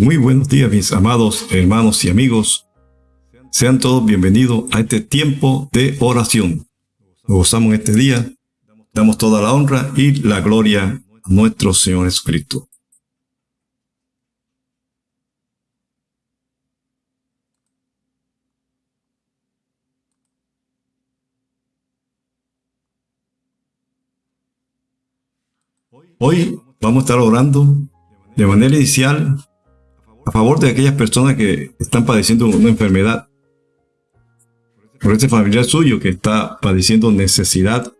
Muy buenos días, mis amados hermanos y amigos. Sean todos bienvenidos a este tiempo de oración. Nos gozamos este día, damos toda la honra y la gloria a nuestro Señor Jesucristo. Hoy vamos a estar orando de manera inicial a favor de aquellas personas que están padeciendo una enfermedad. Por este familiar suyo que está padeciendo necesidad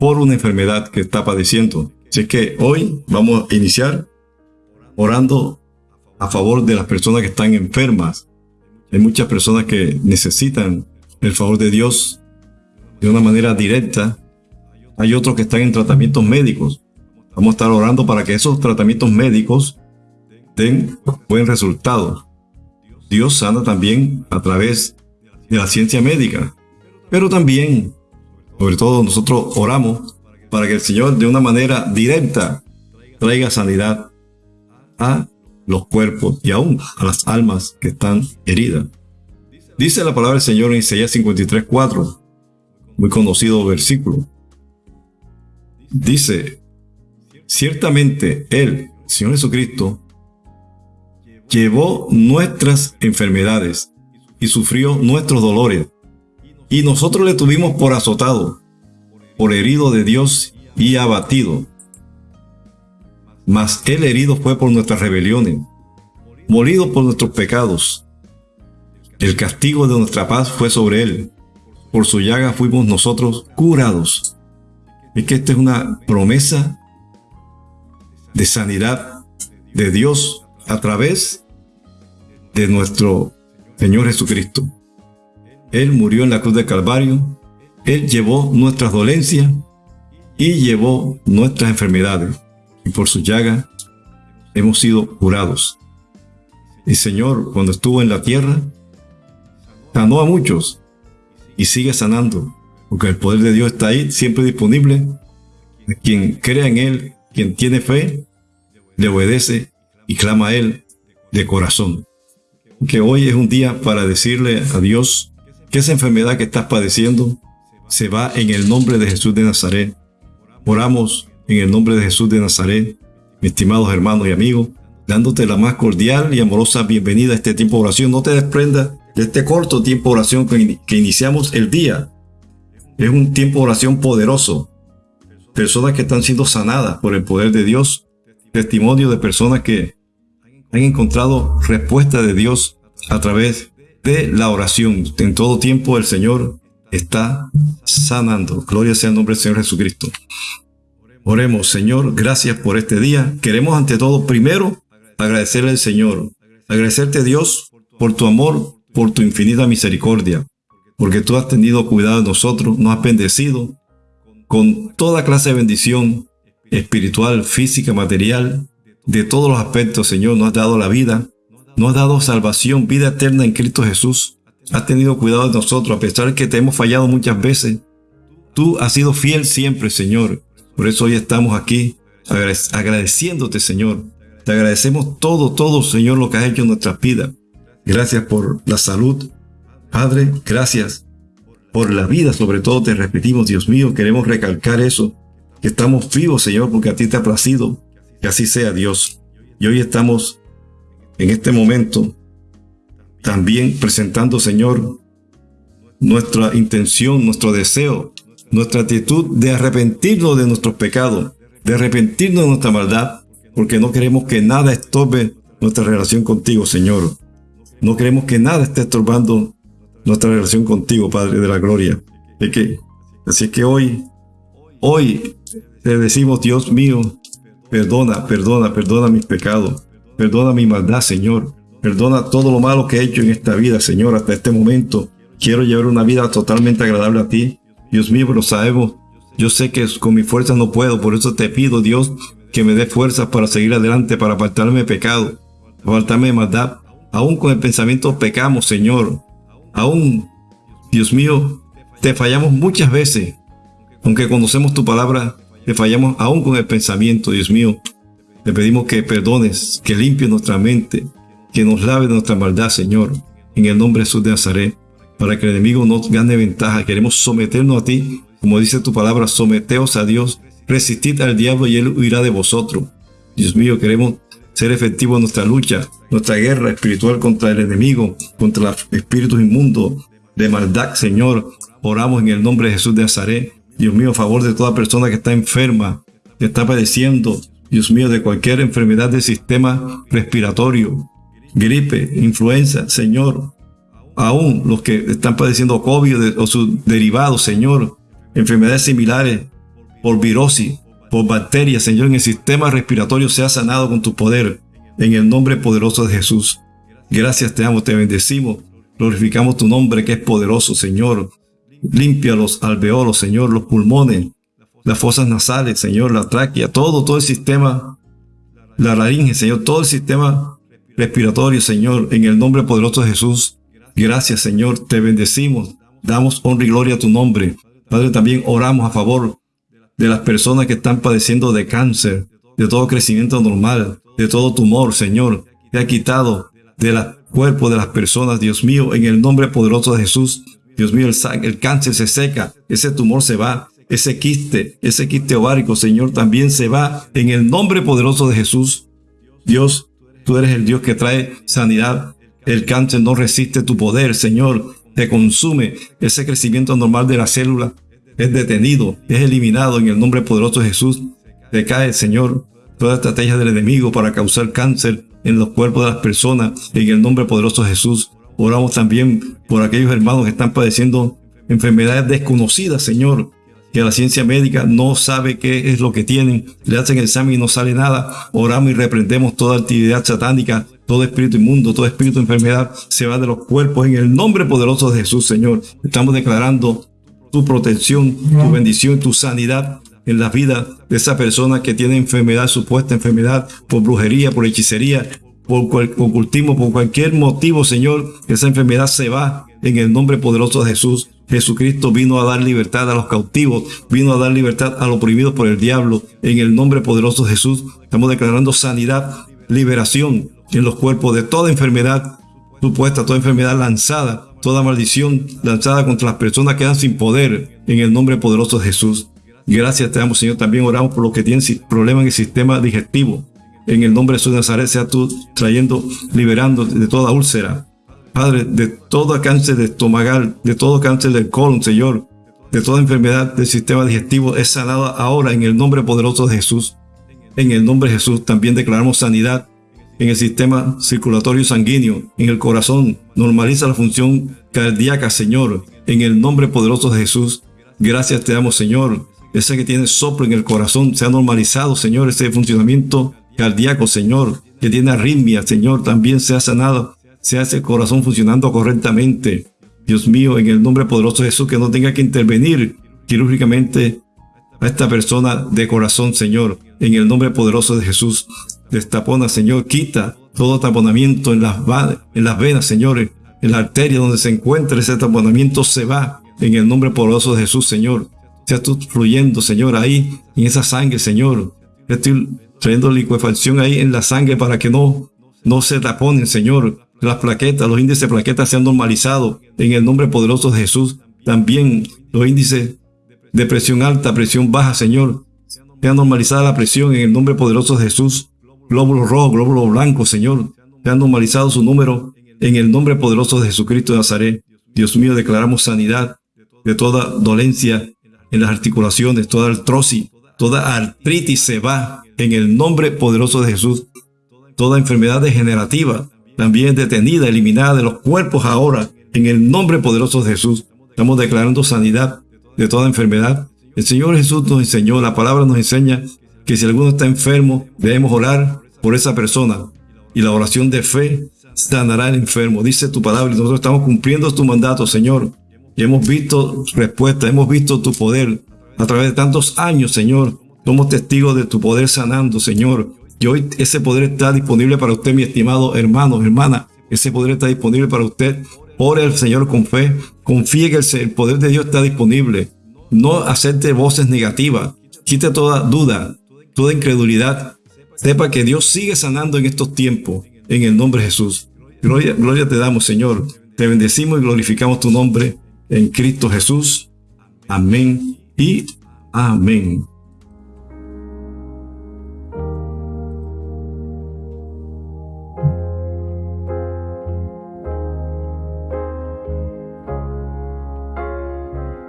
por una enfermedad que está padeciendo. Así que hoy vamos a iniciar orando a favor de las personas que están enfermas. Hay muchas personas que necesitan el favor de Dios de una manera directa. Hay otros que están en tratamientos médicos. Vamos a estar orando para que esos tratamientos médicos den buen resultado. Dios sana también a través de la ciencia médica. Pero también, sobre todo nosotros oramos para que el Señor de una manera directa traiga sanidad a los cuerpos y aún a las almas que están heridas. Dice la palabra del Señor en Isaías 53.4, muy conocido versículo. Dice, Ciertamente Él, Señor Jesucristo, llevó nuestras enfermedades y sufrió nuestros dolores. Y nosotros le tuvimos por azotado, por herido de Dios y abatido. Mas Él herido fue por nuestras rebeliones, molido por nuestros pecados. El castigo de nuestra paz fue sobre Él. Por su llaga fuimos nosotros curados. Es que esta es una promesa de sanidad de Dios a través de nuestro Señor Jesucristo. Él murió en la cruz de Calvario, Él llevó nuestras dolencias y llevó nuestras enfermedades, y por su llaga hemos sido curados. El Señor, cuando estuvo en la tierra, sanó a muchos y sigue sanando, porque el poder de Dios está ahí, siempre disponible. Quien crea en Él quien tiene fe, le obedece y clama a Él de corazón. Que hoy es un día para decirle a Dios que esa enfermedad que estás padeciendo se va en el nombre de Jesús de Nazaret. Oramos en el nombre de Jesús de Nazaret, mis estimados hermanos y amigos, dándote la más cordial y amorosa bienvenida a este tiempo de oración. No te desprendas de este corto tiempo de oración que, iniciamos el día. Es un tiempo de oración poderoso, personas que están siendo sanadas por el poder de Dios, testimonio de personas que han encontrado respuesta de Dios a través de la oración. En todo tiempo el Señor está sanando. Gloria sea el nombre del Señor Jesucristo. Oremos, Señor, gracias por este día. Queremos ante todo primero agradecerle al Señor. Agradecerte Dios por tu amor, por tu infinita misericordia, porque tú has tenido cuidado de nosotros, nos has bendecido con toda clase de bendición espiritual, física, material, de todos los aspectos, Señor, nos has dado la vida, nos has dado salvación, vida eterna en Cristo Jesús. Has tenido cuidado de nosotros, a pesar de que te hemos fallado muchas veces. Tú has sido fiel siempre, Señor. Por eso hoy estamos aquí agradeciéndote, Señor. Te agradecemos todo, todo, Señor, lo que has hecho en nuestras vidas. Gracias por la salud. Padre, gracias por la vida, sobre todo te repetimos, Dios mío, queremos recalcar eso, que estamos vivos, Señor, porque a ti te ha placido, que así sea, Dios. Y hoy estamos en este momento también presentando, Señor, nuestra intención, nuestro deseo, nuestra actitud de arrepentirnos de nuestros pecados, de arrepentirnos de nuestra maldad, porque no queremos que nada estorbe nuestra relación contigo, Señor. No queremos que nada esté estorbando nuestra relación contigo, Padre de la Gloria. Es que, así que hoy, hoy te decimos, Dios mío, perdona, perdona, perdona mis pecados, perdona mi maldad, Señor. Perdona todo lo malo que he hecho en esta vida, Señor, hasta este momento. Quiero llevar una vida totalmente agradable a ti. Dios mío, lo sabemos. Yo sé que con mi fuerza no puedo, por eso te pido, Dios, que me dé fuerzas para seguir adelante, para apartarme de pecado, apartarme de maldad. Aún con el pensamiento pecamos, Señor. Aún, Dios mío, te fallamos muchas veces. Aunque conocemos tu palabra, te fallamos aún con el pensamiento, Dios mío. Te pedimos que perdones, que limpies nuestra mente, que nos lave nuestra maldad, Señor, en el nombre de Jesús de Nazaret, para que el enemigo no gane ventaja. Queremos someternos a ti, como dice tu palabra, someteos a Dios, resistid al diablo y él huirá de vosotros. Dios mío, queremos ser efectivos en nuestra lucha, nuestra guerra espiritual contra el enemigo, contra los espíritus inmundos de maldad, Señor. Oramos en el nombre de Jesús de Nazaret. Dios mío, a favor de toda persona que está enferma, que está padeciendo, Dios mío, de cualquier enfermedad del sistema respiratorio, gripe, influenza, Señor. Aún los que están padeciendo COVID o sus derivados, Señor, enfermedades similares por virosis, por bacterias, Señor, en el sistema respiratorio sea sanado con tu poder, en el nombre poderoso de Jesús. Gracias te amo, te bendecimos, glorificamos tu nombre que es poderoso, Señor. Limpia los alveolos, Señor, los pulmones, las fosas nasales, Señor, la tráquea, todo, todo el sistema, la laringe, Señor, todo el sistema respiratorio, Señor, en el nombre poderoso de Jesús. Gracias, Señor, te bendecimos, damos honra y gloria a tu nombre. Padre, también oramos a favor de las personas que están padeciendo de cáncer, de todo crecimiento normal, de todo tumor, Señor. Te ha quitado del cuerpo de las personas, Dios mío, en el nombre poderoso de Jesús. Dios mío, el, cáncer se seca, ese tumor se va, ese quiste, ese quiste ovárico, Señor, también se va en el nombre poderoso de Jesús. Dios, tú eres el Dios que trae sanidad. El cáncer no resiste tu poder, Señor. Te consume ese crecimiento normal de la célula. Es detenido, es eliminado en el nombre poderoso de Jesús. Te cae, Señor, toda estrategia del enemigo para causar cáncer en los cuerpos de las personas. En el nombre poderoso de Jesús. Oramos también por aquellos hermanos que están padeciendo enfermedades desconocidas, Señor que la ciencia médica no sabe qué es lo que tienen, le hacen el examen y no sale nada, oramos y reprendemos toda actividad satánica, todo espíritu inmundo, todo espíritu de enfermedad se va de los cuerpos en el nombre poderoso de Jesús, Señor. Estamos declarando tu protección, tu bendición, tu sanidad en la vida de esa persona que tiene enfermedad, supuesta enfermedad, por brujería, por hechicería, por ocultismo, por cualquier motivo, Señor, esa enfermedad se va en el nombre poderoso de Jesús. Jesucristo vino a dar libertad a los cautivos, vino a dar libertad a los oprimidos por el diablo. En el nombre poderoso de Jesús estamos declarando sanidad, liberación en los cuerpos de toda enfermedad supuesta, toda enfermedad lanzada, toda maldición lanzada contra las personas que quedan sin poder en el nombre poderoso de Jesús. Gracias te damos, Señor. También oramos por los que tienen problemas en el sistema digestivo. En el nombre de Jesús de Nazaret, sea tú trayendo, liberando de toda úlcera, Padre, de todo cáncer de estomagal, de todo cáncer del colon, Señor, de toda enfermedad del sistema digestivo es sanada ahora en el nombre poderoso de Jesús. En el nombre de Jesús también declaramos sanidad en el sistema circulatorio sanguíneo, en el corazón. Normaliza la función cardíaca, Señor, en el nombre poderoso de Jesús. Gracias te damos, Señor. Ese que tiene soplo en el corazón se ha normalizado, Señor, ese funcionamiento cardíaco, Señor, que tiene arritmia, Señor, también se ha sanado se hace el corazón funcionando correctamente. Dios mío, en el nombre poderoso de Jesús, que no tenga que intervenir quirúrgicamente a esta persona de corazón, Señor. En el nombre poderoso de Jesús, destapona, Señor, quita todo taponamiento en las, en las venas, Señor, en la arteria donde se encuentra ese taponamiento se va. En el nombre poderoso de Jesús, Señor. Sea tú fluyendo, Señor, ahí, en esa sangre, Señor. Estoy trayendo liquefacción ahí en la sangre para que no, no se taponen, Señor las plaquetas, los índices de plaquetas se han normalizado en el nombre poderoso de Jesús. También los índices de presión alta, presión baja, Señor. Se ha normalizado la presión en el nombre poderoso de Jesús. Glóbulos rojos, glóbulos blancos, Señor. Se ha normalizado su número en el nombre poderoso de Jesucristo de Nazaret. Dios mío, declaramos sanidad de toda dolencia en las articulaciones, toda artrosis, toda artritis se va en el nombre poderoso de Jesús. Toda enfermedad degenerativa también detenida, eliminada de los cuerpos ahora, en el nombre poderoso de Jesús. Estamos declarando sanidad de toda enfermedad. El Señor Jesús nos enseñó, la palabra nos enseña que si alguno está enfermo, debemos orar por esa persona. Y la oración de fe sanará al enfermo. Dice tu palabra y nosotros estamos cumpliendo tu mandato, Señor. Y hemos visto respuesta, hemos visto tu poder a través de tantos años, Señor. Somos testigos de tu poder sanando, Señor. Y hoy ese poder está disponible para usted, mi estimado hermano, hermana. Ese poder está disponible para usted. Ore al Señor con fe. Confíe que el poder de Dios está disponible. No acepte voces negativas. Quite toda duda, toda incredulidad. Sepa que Dios sigue sanando en estos tiempos, en el nombre de Jesús. Gloria, gloria te damos, Señor. Te bendecimos y glorificamos tu nombre en Cristo Jesús. Amén y amén.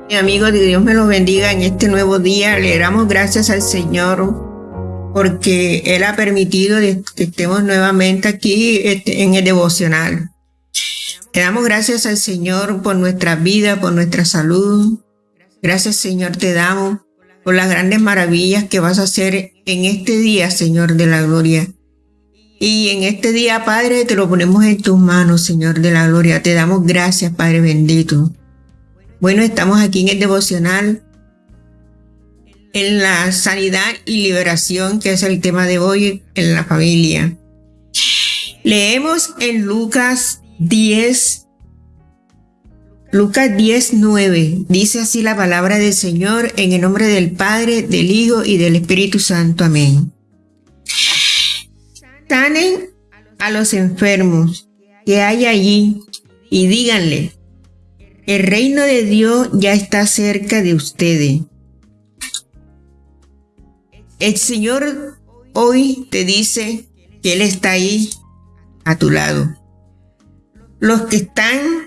Mi amigo, Dios me lo bendiga en este nuevo día. Le damos gracias al Señor porque Él ha permitido que estemos nuevamente aquí este, en el devocional. Le damos gracias al Señor por nuestra vida, por nuestra salud. Gracias, Señor, te damos por las grandes maravillas que vas a hacer en este día, Señor de la gloria. Y en este día, Padre, te lo ponemos en tus manos, Señor de la gloria. Te damos gracias, Padre bendito. Bueno, estamos aquí en el devocional en la sanidad y liberación, que es el tema de hoy en la familia. Leemos en Lucas 10, Lucas 10, 9. Dice así la palabra del Señor en el nombre del Padre, del Hijo y del Espíritu Santo. Amén. Sanen a los enfermos que hay allí y díganle, el reino de Dios ya está cerca de ustedes. El Señor hoy te dice que Él está ahí a tu lado. Los que están,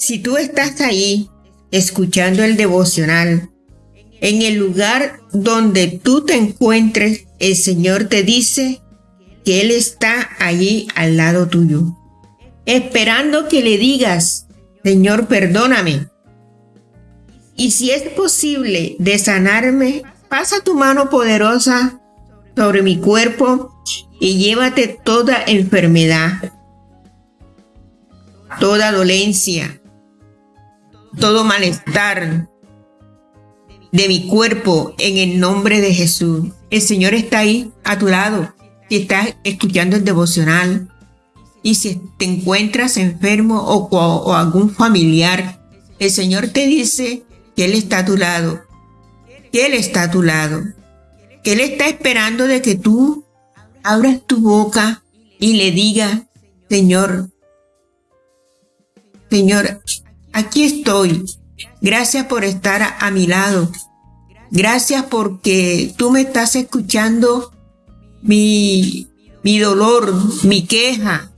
si tú estás ahí escuchando el devocional, en el lugar donde tú te encuentres, el Señor te dice que Él está allí al lado tuyo, esperando que le digas, Señor, perdóname. Y si es posible de sanarme, pasa tu mano poderosa sobre mi cuerpo y llévate toda enfermedad, toda dolencia, todo malestar de mi cuerpo en el nombre de Jesús. El Señor está ahí a tu lado. Si estás escuchando el devocional, y si te encuentras enfermo o, algún familiar, el Señor te dice que Él está a tu lado, que Él está a tu lado, que Él está esperando de que tú abras tu boca y le digas, Señor, Señor, aquí estoy. Gracias por estar a, mi lado. Gracias porque tú me estás escuchando mi, mi dolor, mi queja,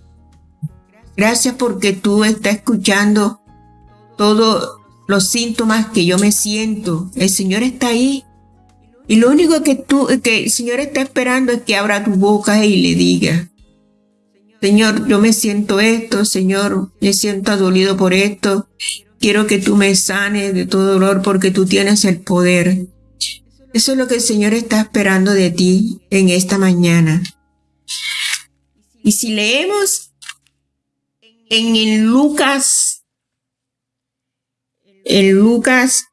Gracias porque tú estás escuchando todos los síntomas que yo me siento. El Señor está ahí. Y lo único que tú, que el Señor está esperando es que abra tu boca y le diga, Señor, yo me siento esto, Señor, me siento adolido por esto. Quiero que tú me sanes de todo dolor porque tú tienes el poder. Eso es lo que el Señor está esperando de ti en esta mañana. Y si leemos en Lucas, en Lucas,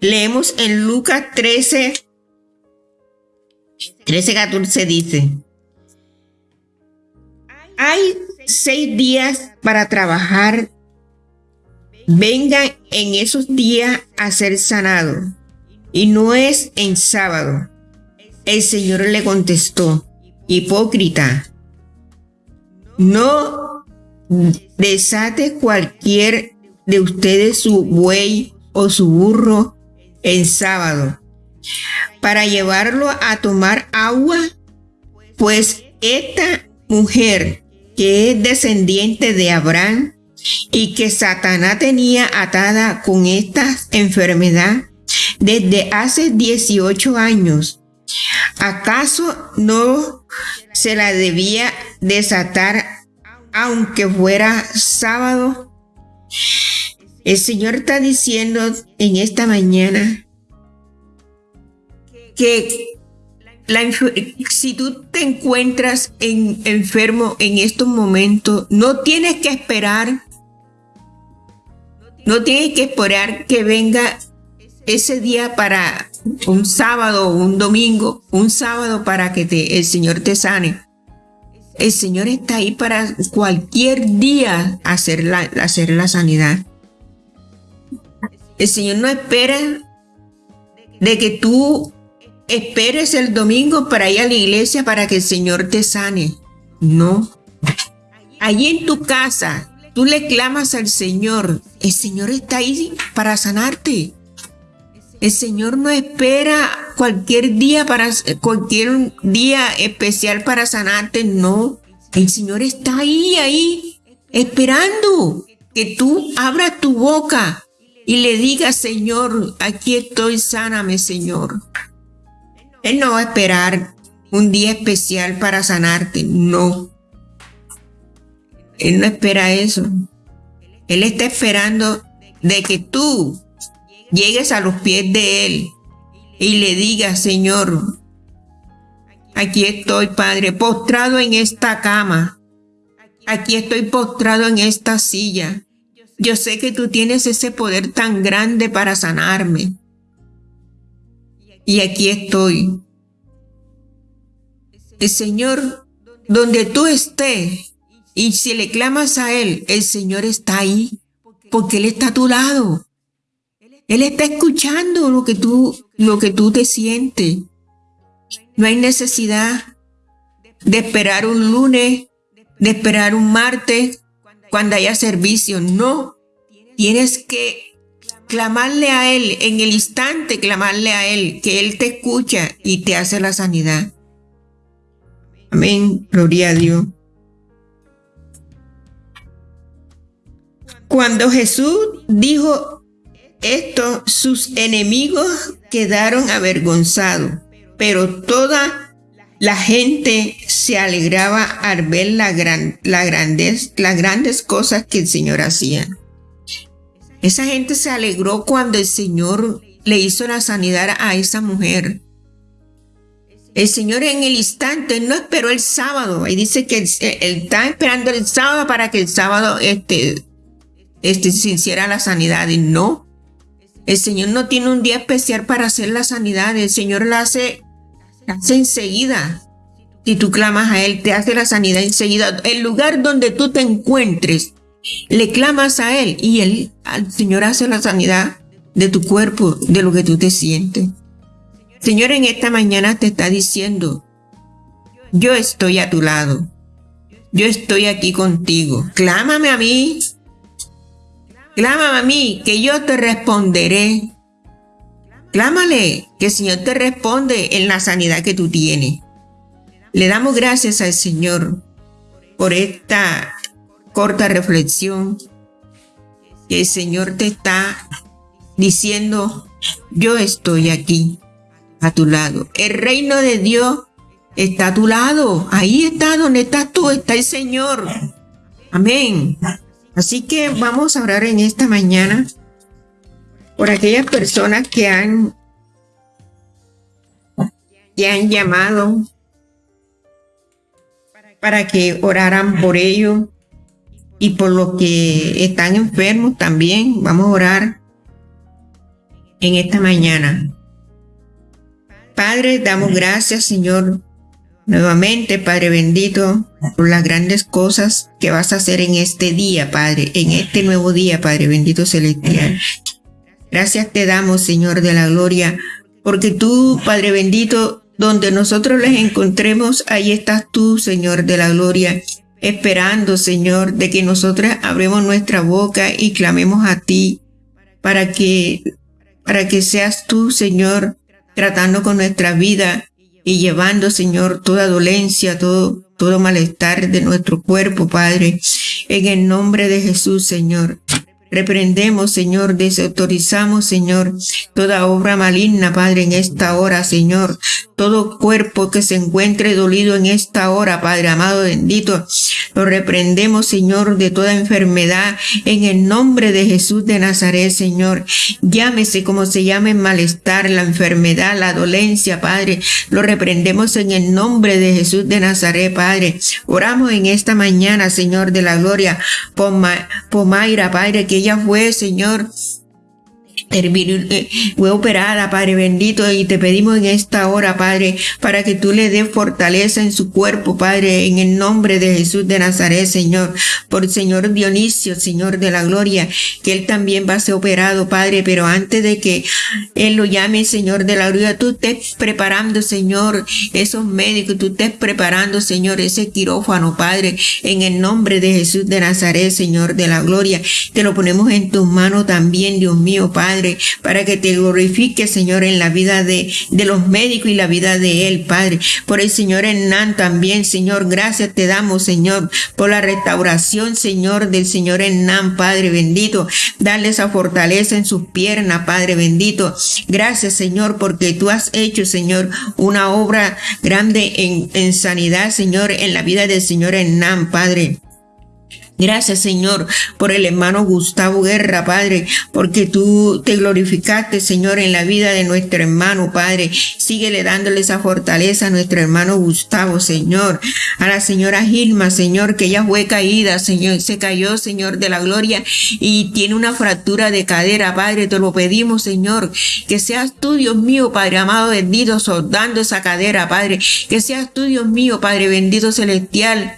leemos en Lucas 13, 13, 14 dice, hay seis días para trabajar, vengan en esos días a ser sanado, y no es en sábado. El Señor le contestó, hipócrita, no desate cualquier de ustedes su buey o su burro en sábado para llevarlo a tomar agua, pues esta mujer que es descendiente de Abraham y que Satanás tenía atada con esta enfermedad desde hace 18 años, ¿Acaso no se la debía desatar aunque fuera sábado? El Señor está diciendo en esta mañana que si tú te encuentras enfermo en estos momentos, no tienes que esperar, no tienes que esperar que venga ese día para un sábado un domingo, un sábado para que te, el Señor te sane. El Señor está ahí para cualquier día hacer la, hacer la sanidad. El Señor no espera de que tú esperes el domingo para ir a la iglesia para que el Señor te sane. No. Allí en tu casa, tú le clamas al Señor. El Señor está ahí para sanarte. El Señor no espera cualquier día para cualquier día especial para sanarte, no. El Señor está ahí, ahí, esperando que tú abras tu boca y le digas, Señor, aquí estoy, sáname, Señor. Él no va a esperar un día especial para sanarte, no. Él no espera eso. Él está esperando de que tú llegues a los pies de Él y le digas, Señor, aquí estoy, Padre, postrado en esta cama. Aquí estoy postrado en esta silla. Yo sé que tú tienes ese poder tan grande para sanarme. Y aquí estoy. El Señor, donde tú estés, y si le clamas a Él, el Señor está ahí, porque Él está a tu lado. Él está escuchando lo que tú, lo que tú te sientes. No hay necesidad de esperar un lunes, de esperar un martes, cuando haya servicio. No. Tienes que clamarle a Él en el instante, clamarle a Él, que Él te escucha y te hace la sanidad. Amén. Gloria a Dios. Cuando Jesús dijo esto sus enemigos quedaron avergonzados, pero toda la gente se alegraba al ver la gran, la las grandes cosas que el Señor hacía. Esa gente se alegró cuando el Señor le hizo la sanidad a esa mujer. El Señor en el instante no esperó el sábado. Y dice que él, está esperando el sábado para que el sábado este, este, se hiciera la sanidad. Y no, el Señor no tiene un día especial para hacer la sanidad. El Señor la hace, hace enseguida. Si tú clamas a Él, te hace la sanidad enseguida. El lugar donde tú te encuentres, le clamas a Él y Él, el Señor hace la sanidad de tu cuerpo, de lo que tú te sientes. Señor, en esta mañana te está diciendo, yo estoy a tu lado. Yo estoy aquí contigo. Clámame a mí Clámame a mí, que yo te responderé. Clámale, que el Señor te responde en la sanidad que tú tienes. Le damos gracias al Señor por esta corta reflexión que el Señor te está diciendo, yo estoy aquí a tu lado. El reino de Dios está a tu lado. Ahí está donde estás tú, está el Señor. Amén. Así que vamos a orar en esta mañana por aquellas personas que han, que han llamado para que oraran por ellos y por los que están enfermos también. Vamos a orar en esta mañana. Padre, damos gracias, Señor, Nuevamente, Padre bendito, por las grandes cosas que vas a hacer en este día, Padre, en este nuevo día, Padre bendito celestial. Gracias te damos, Señor de la gloria, porque tú, Padre bendito, donde nosotros les encontremos, ahí estás tú, Señor de la gloria, esperando, Señor, de que nosotros abremos nuestra boca y clamemos a ti, para que, para que seas tú, Señor, tratando con nuestra vida y llevando, Señor, toda dolencia, todo, todo malestar de nuestro cuerpo, Padre, en el nombre de Jesús, Señor. Reprendemos, Señor, desautorizamos, Señor, toda obra maligna, Padre, en esta hora, Señor. Todo cuerpo que se encuentre dolido en esta hora, Padre amado bendito, lo reprendemos, Señor, de toda enfermedad en el nombre de Jesús de Nazaret, Señor. Llámese como se llame malestar, la enfermedad, la dolencia, Padre. Lo reprendemos en el nombre de Jesús de Nazaret, Padre. Oramos en esta mañana, Señor de la gloria, por, Mayra, Padre, que ella fue, Señor, fue operada, Padre bendito, y te pedimos en esta hora, Padre, para que tú le des fortaleza en su cuerpo, Padre, en el nombre de Jesús de Nazaret, Señor, por Señor Dionisio, Señor de la gloria, que él también va a ser operado, Padre, pero antes de que él lo llame, Señor de la gloria, tú estés preparando, Señor, esos médicos, tú estés preparando, Señor, ese quirófano, Padre, en el nombre de Jesús de Nazaret, Señor de la gloria, te lo ponemos en tus manos también, Dios mío, Padre, para que te glorifique, Señor, en la vida de, de los médicos y la vida de él, Padre. Por el Señor Hernán también, Señor, gracias te damos, Señor, por la restauración, Señor, del Señor Hernán, Padre bendito. Dale esa fortaleza en sus piernas, Padre bendito. Gracias, Señor, porque tú has hecho, Señor, una obra grande en, en sanidad, Señor, en la vida del Señor Hernán, Padre. Gracias, Señor, por el hermano Gustavo Guerra, Padre, porque tú te glorificaste, Señor, en la vida de nuestro hermano, Padre. Síguele dándole esa fortaleza a nuestro hermano Gustavo, Señor. A la señora Gilma, Señor, que ella fue caída, Señor, se cayó, Señor, de la gloria y tiene una fractura de cadera, Padre. Te lo pedimos, Señor, que seas tú, Dios mío, Padre amado, bendito, soldando esa cadera, Padre. Que seas tú, Dios mío, Padre bendito celestial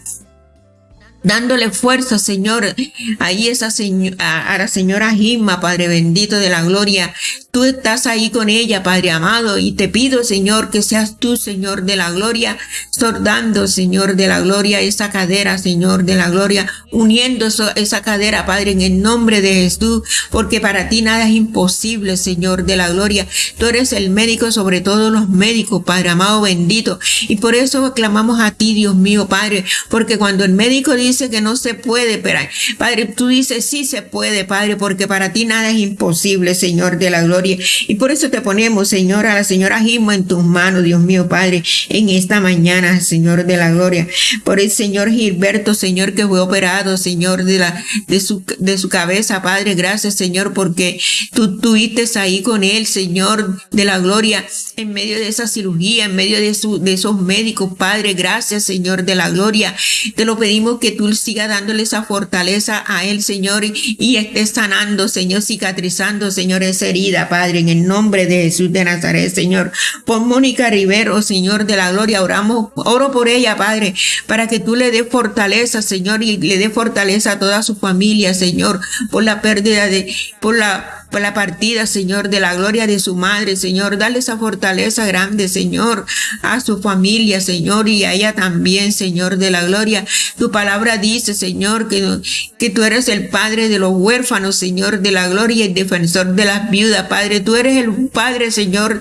dándole fuerza, Señor, ahí esa señora, a la señora Gimma, Padre bendito de la gloria, Tú estás ahí con ella, Padre amado, y te pido, Señor, que seas tú, Señor de la gloria, sordando, Señor de la gloria, esa cadera, Señor de la gloria, uniendo esa cadera, Padre, en el nombre de Jesús, porque para ti nada es imposible, Señor de la gloria. Tú eres el médico sobre todos los médicos, Padre amado, bendito. Y por eso clamamos a ti, Dios mío, Padre, porque cuando el médico dice que no se puede, pero, Padre, tú dices sí se puede, Padre, porque para ti nada es imposible, Señor de la gloria. Y por eso te ponemos, Señor, a la señora Gimo en tus manos, Dios mío, Padre, en esta mañana, Señor de la gloria. Por el Señor Gilberto, Señor, que fue operado, Señor, de la, de su, de su cabeza, Padre. Gracias, Señor, porque tú tuviste ahí con él, Señor de la gloria, en medio de esa cirugía, en medio de, su, de esos médicos, Padre. Gracias, Señor de la gloria. Te lo pedimos que tú sigas dándole esa fortaleza a él, Señor, y, estés sanando, Señor, cicatrizando, Señor, esa herida, Padre, en el nombre de Jesús de Nazaret, Señor. Por Mónica Rivero, Señor de la gloria, oramos, oro por ella, Padre, para que tú le des fortaleza, Señor, y le des fortaleza a toda su familia, Señor, por la pérdida de, por la la partida, Señor, de la gloria de su madre, Señor. Dale esa fortaleza grande, Señor, a su familia, Señor, y a ella también, Señor, de la gloria. Tu palabra dice, Señor, que, tú eres el Padre de los huérfanos, Señor, de la gloria y defensor de las viudas, Padre. Tú eres el Padre, Señor,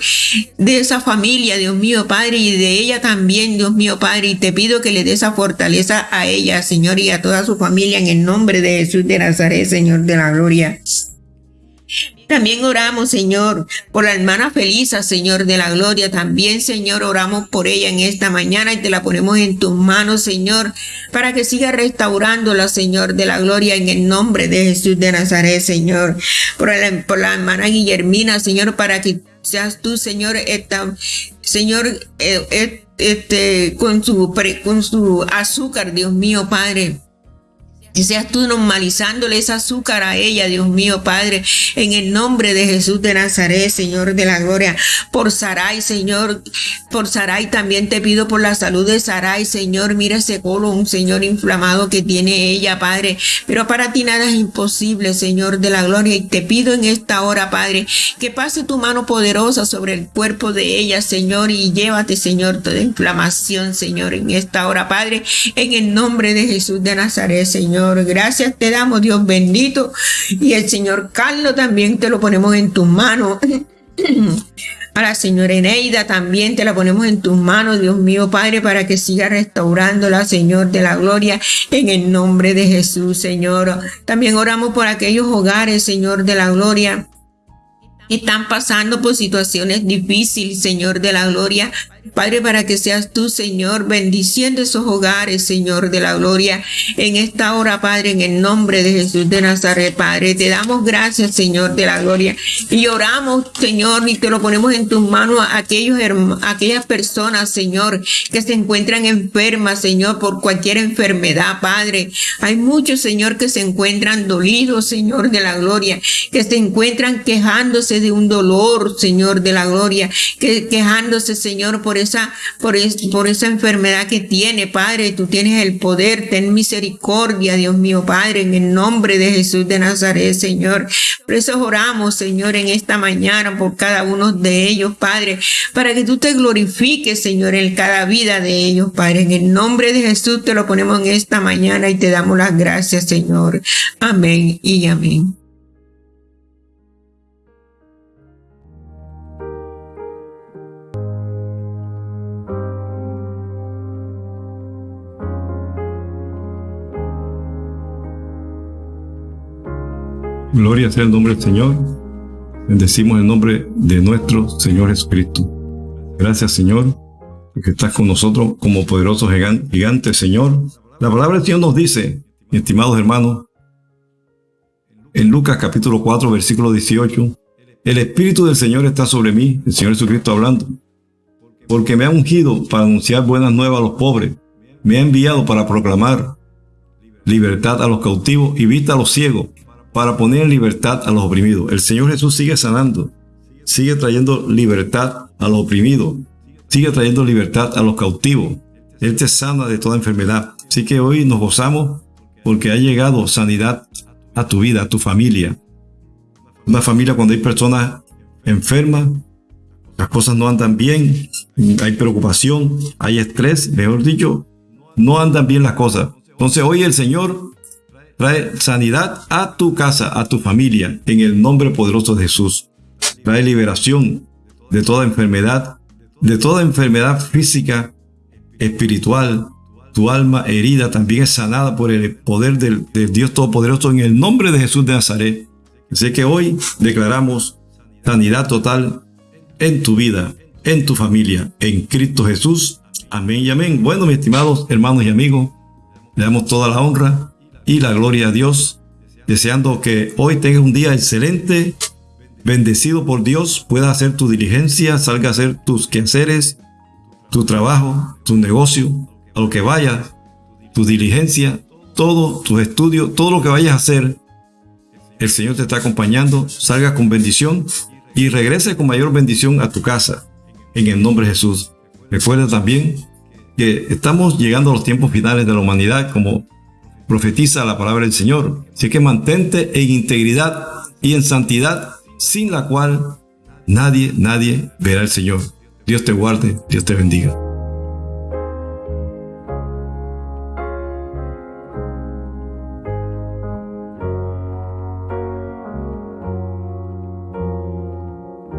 de esa familia, Dios mío, Padre, y de ella también, Dios mío, Padre. Y te pido que le des esa fortaleza a ella, Señor, y a toda su familia en el nombre de Jesús de Nazaret, Señor de la gloria. También oramos, Señor, por la hermana Felisa, Señor de la gloria. También, Señor, oramos por ella en esta mañana y te la ponemos en tus manos, Señor, para que siga restaurándola, Señor de la gloria, en el nombre de Jesús de Nazaret, Señor. Por la, hermana Guillermina, Señor, para que seas tú, Señor, esta, Señor, eh, eh, este, con su, con su azúcar, Dios mío, Padre que seas tú normalizándole ese azúcar a ella, Dios mío, Padre, en el nombre de Jesús de Nazaret, Señor de la gloria. Por Sarai, Señor, por Sarai también te pido por la salud de Sarai, Señor. Mira ese colon, Señor, inflamado que tiene ella, Padre. Pero para ti nada es imposible, Señor de la gloria. Y te pido en esta hora, Padre, que pase tu mano poderosa sobre el cuerpo de ella, Señor, y llévate, Señor, toda inflamación, Señor, en esta hora, Padre, en el nombre de Jesús de Nazaret, Señor. Gracias te damos, Dios bendito. Y el Señor Carlos también te lo ponemos en tus manos. A la señora Eneida también te la ponemos en tus manos, Dios mío, Padre, para que siga restaurándola, Señor de la gloria, en el nombre de Jesús, Señor. También oramos por aquellos hogares, Señor de la gloria, están pasando por situaciones difíciles, Señor de la gloria. Padre, para que seas tú, Señor, bendiciendo esos hogares, Señor de la gloria. En esta hora, Padre, en el nombre de Jesús de Nazaret, Padre, te damos gracias, Señor de la gloria. Y oramos, Señor, y te lo ponemos en tus manos a aquellos, aquellas personas, Señor, que se encuentran enfermas, Señor, por cualquier enfermedad, Padre. Hay muchos, Señor, que se encuentran dolidos, Señor de la gloria, que se encuentran quejándose de un dolor, Señor de la gloria, que quejándose, Señor, por esa, por, por esa enfermedad que tiene, Padre. Tú tienes el poder, ten misericordia, Dios mío, Padre, en el nombre de Jesús de Nazaret, Señor. Por eso oramos, Señor, en esta mañana por cada uno de ellos, Padre, para que tú te glorifiques, Señor, en cada vida de ellos, Padre. En el nombre de Jesús te lo ponemos en esta mañana y te damos las gracias, Señor. Amén y amén. Gloria sea el nombre del Señor. Bendecimos el nombre de nuestro Señor Jesucristo. Gracias, Señor, porque estás con nosotros como poderoso gigante, Señor. La palabra del Señor nos dice, estimados hermanos, en Lucas capítulo 4, versículo 18, el Espíritu del Señor está sobre mí, el Señor Jesucristo hablando, porque me ha ungido para anunciar buenas nuevas a los pobres, me ha enviado para proclamar libertad a los cautivos y vista a los ciegos, para poner en libertad a los oprimidos. El Señor Jesús sigue sanando, sigue trayendo libertad a los oprimidos, sigue trayendo libertad a los cautivos. Él te sana de toda enfermedad. Así que hoy nos gozamos porque ha llegado sanidad a tu vida, a tu familia. Una familia cuando hay personas enfermas, las cosas no andan bien, hay preocupación, hay estrés, mejor dicho, no andan bien las cosas. Entonces hoy el Señor Trae sanidad a tu casa, a tu familia, en el nombre poderoso de Jesús. Trae liberación de toda enfermedad, de toda enfermedad física, espiritual. Tu alma herida también es sanada por el poder del, Dios Todopoderoso en el nombre de Jesús de Nazaret. Así que hoy declaramos sanidad total en tu vida, en tu familia, en Cristo Jesús. Amén y amén. Bueno, mis estimados hermanos y amigos, le damos toda la honra y la gloria a Dios, deseando que hoy tengas un día excelente, bendecido por Dios, puedas hacer tu diligencia, salga a hacer tus quehaceres, tu trabajo, tu negocio, a lo que vayas, tu diligencia, todo, tus estudios, todo lo que vayas a hacer, el Señor te está acompañando, salga con bendición y regrese con mayor bendición a tu casa, en el nombre de Jesús. Recuerda también que estamos llegando a los tiempos finales de la humanidad, como profetiza la palabra del Señor. Así que mantente en integridad y en santidad, sin la cual nadie, nadie verá al Señor. Dios te guarde, Dios te bendiga.